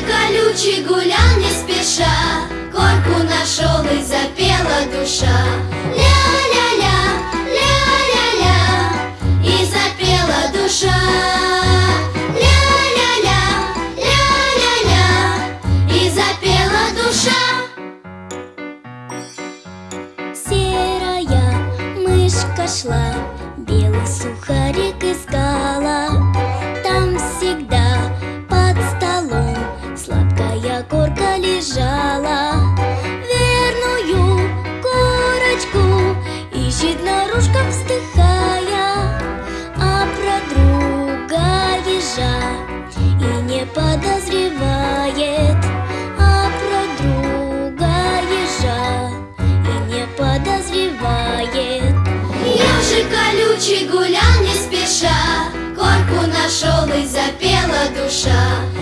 Колючий гулял не спеша, Корку нашел и запела душа. Ля-ля-ля, ля-ля-ля, и запела душа. Ля-ля-ля, ля-ля-ля, и запела душа. Серая мышка шла, белый сухарик лежала. Верную корочку ищет наружка вздыхая, а про друга ежа и не подозревает, а про друга ежа и не подозревает. Ежик колючий гулял не спеша, Корку нашел и запела душа.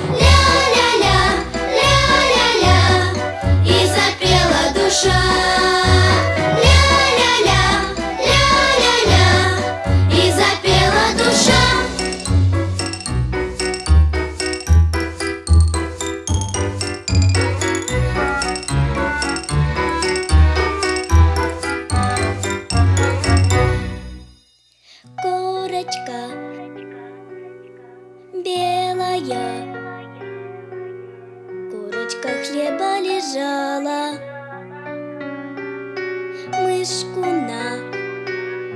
Белая, Курочка хлеба лежала, Мышку на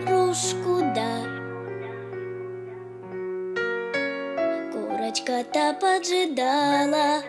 ружку да. Курочка-то поджидала,